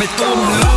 mais tombe